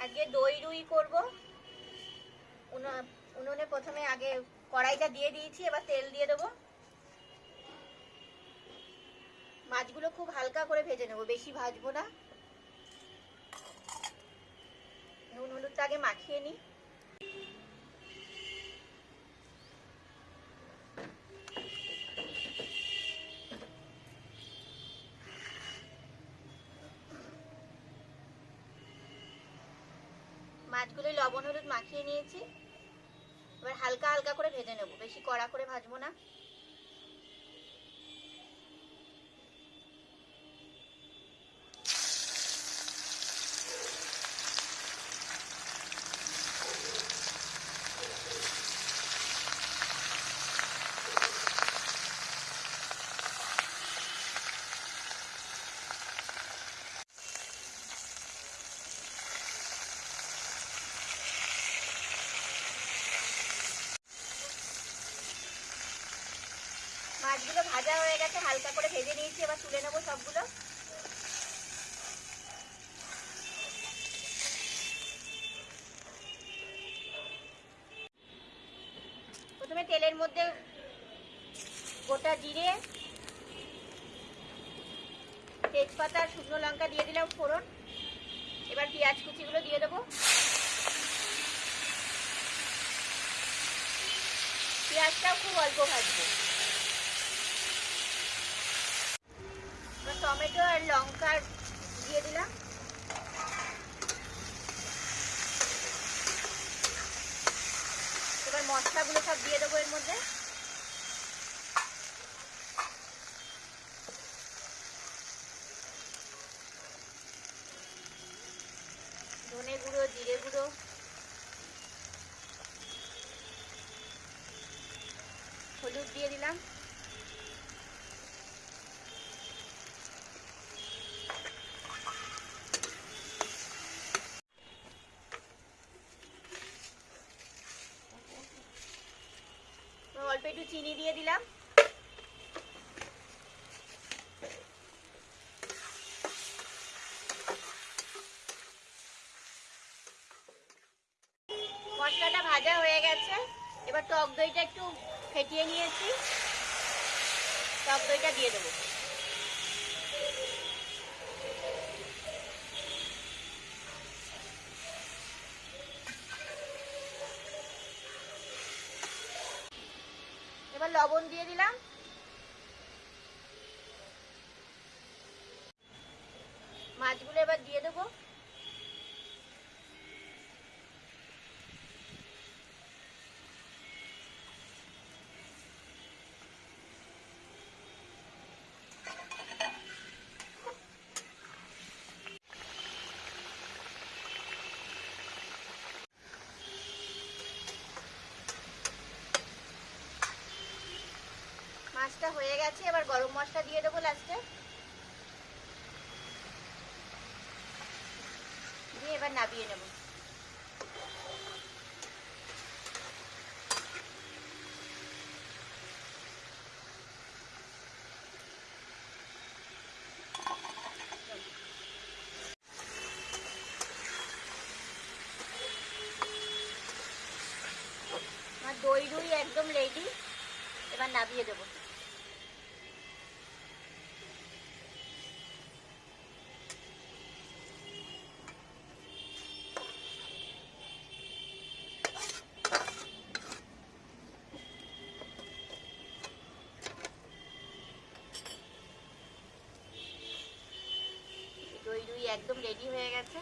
আজকে দই রুই করব। উনো- উনুনে প্রথমে আগে কড়াইটা দিয়ে দিয়েছি, এবার তেল দিয়ে দেবো। মাছগুলো খুব হালকা করে ভেজে নেব, বেশি ভাজবো না। নুন হলুদটা আগে মাখিয়ে নিই। মাছগুলো লবণ, হলুদ মাখিয়ে নিয়েছি। এবার হালকা হালকা করে ভেজে নেব। বেশি কড়া করে ভাজবো না। মাছগুলো ভাজা হয়ে গেছে, হালকা করে ভেজে নিয়েছি, এবার তুলে নেব সবগুলো। প্রথমে তেলের মধ্যে গোটা জিরে, তেজপাতা শুকনো লঙ্কা দিয়ে দিলাম ফোড়ন। এবার পেঁয়াজ কুচিগুলো দিয়ে দেবো। পেঁয়াজটাও খুব অল্প ভাজবো। টমেটো আর লঙ্কা দিয়ে দিলাম। এবার মশলাগুলো সব দিয়ে দেবো এর মধ্যে। ধনে গুঁড়ো, জিরে গুঁড়ো। হলুদ দিয়ে দিলাম। অল্প একটু চিনি দিয়ে দিলাম। মশলাটা ভাজা হয়ে গেছে। এবার টক দইটা একটু ফেটিয়ে নিয়েছি। টক দইটা দিয়ে দেবো। লবণ দিয়ে দিলাম। মাছগুলো এবার দিয়ে দেবো মাছটা হয়ে গেছে, এবার গরম মশলা দিয়ে দেবো লাস্টে দিয়ে এবার নাবিয়ে নেব। দই রুই একদম রেডি এবার নাবিয়ে দেবো। রুই একদম রেডি হয়ে গেছে।